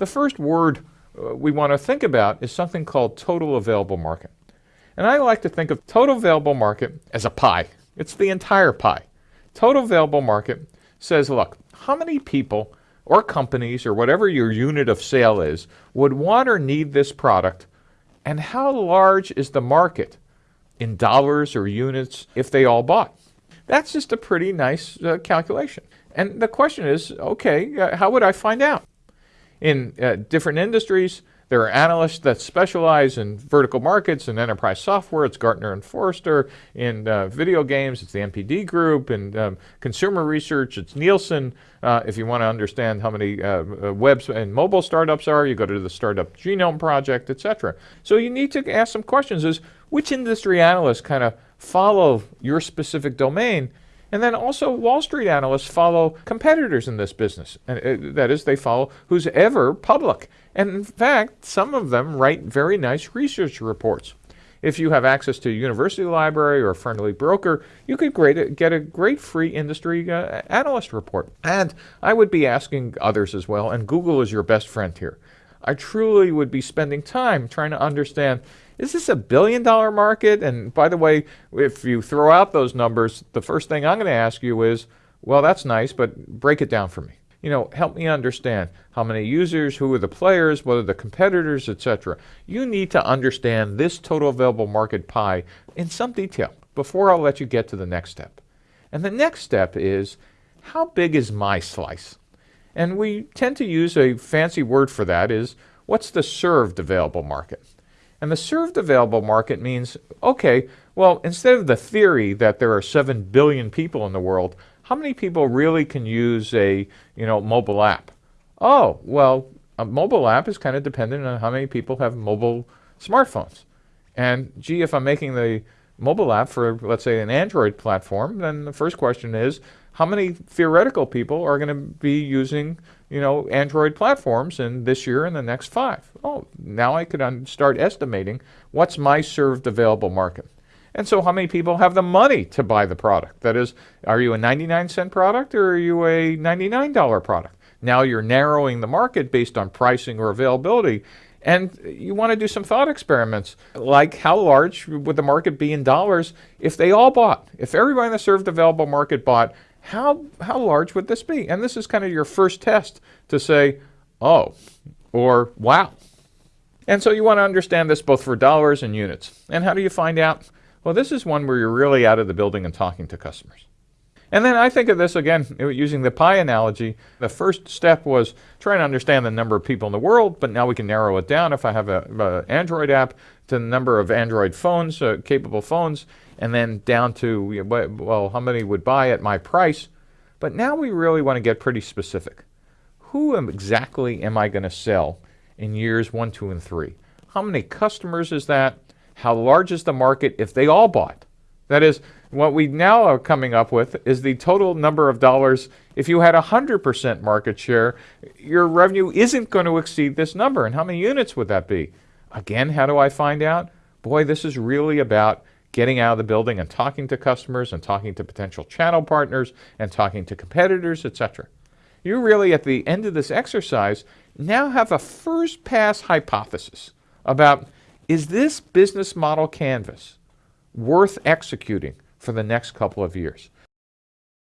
the first word uh, we want to think about is something called total available market. And I like to think of total available market as a pie. It's the entire pie. Total available market says, look, how many people or companies or whatever your unit of sale is would want or need this product and how large is the market in dollars or units if they all bought? That's just a pretty nice uh, calculation. And the question is, okay, uh, how would I find out? In uh, different industries, there are analysts that specialize in vertical markets and enterprise software. It's Gartner and Forrester. In uh, video games, it's the NPD Group. In um, consumer research, it's Nielsen. Uh, if you want to understand how many uh, uh web and mobile startups are, you go to the Startup Genome Project, etc. So you need to ask some questions: Is which industry analysts kind of follow your specific domain and then also Wall Street analysts follow competitors in this business. And, uh, that is, they follow who's ever public. And in fact, some of them write very nice research reports. If you have access to a university library or a friendly broker, you could great, get a great free industry uh, analyst report. And I would be asking others as well, and Google is your best friend here. I truly would be spending time trying to understand is this a billion dollar market? And by the way, if you throw out those numbers, the first thing I'm going to ask you is, well, that's nice, but break it down for me. You know, help me understand how many users, who are the players, what are the competitors, etc. You need to understand this total available market pie in some detail before I'll let you get to the next step. And the next step is, how big is my slice? And we tend to use a fancy word for that is, what's the served available market? And the served available market means, okay, well, instead of the theory that there are 7 billion people in the world, how many people really can use a, you know, mobile app? Oh, well, a mobile app is kind of dependent on how many people have mobile smartphones. And gee, if I'm making the mobile app for, let's say, an Android platform, then the first question is, how many theoretical people are going to be using, you know, Android platforms in this year and the next five? Oh, now I could start estimating what's my served available market. And so how many people have the money to buy the product? That is, are you a 99 cent product or are you a $99 product? Now you're narrowing the market based on pricing or availability. And you want to do some thought experiments, like how large would the market be in dollars if they all bought? If everybody in the served available market bought, how, how large would this be? And this is kind of your first test to say, oh, or wow. And so you want to understand this both for dollars and units. And how do you find out? Well, this is one where you're really out of the building and talking to customers. And then I think of this again using the pie analogy. The first step was trying to understand the number of people in the world, but now we can narrow it down if I have an Android app to the number of Android phones, uh, capable phones, and then down to, well, how many would buy at my price. But now we really want to get pretty specific. Who am, exactly am I going to sell in years one, two, and three? How many customers is that? How large is the market if they all bought? That is, what we now are coming up with is the total number of dollars. If you had 100% market share, your revenue isn't going to exceed this number. And how many units would that be? Again, how do I find out? Boy, this is really about getting out of the building and talking to customers and talking to potential channel partners and talking to competitors, etc. You really, at the end of this exercise, now have a first pass hypothesis about is this business model canvas worth executing for the next couple of years?